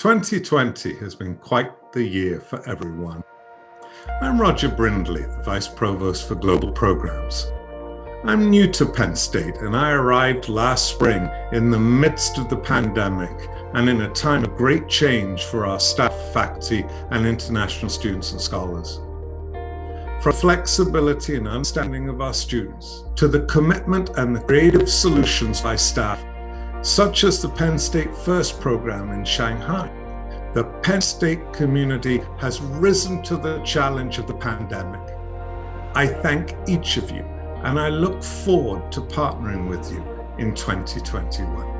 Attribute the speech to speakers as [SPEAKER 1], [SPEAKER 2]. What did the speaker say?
[SPEAKER 1] 2020 has been quite the year for everyone. I'm Roger Brindley, the Vice Provost for Global Programs. I'm new to Penn State and I arrived last spring in the midst of the pandemic and in a time of great change for our staff, faculty and international students and scholars. From flexibility and understanding of our students to the commitment and the creative solutions by staff such as the Penn State FIRST program in Shanghai. The Penn State community has risen to the challenge of the pandemic. I thank each of you and I look forward to partnering with you in 2021.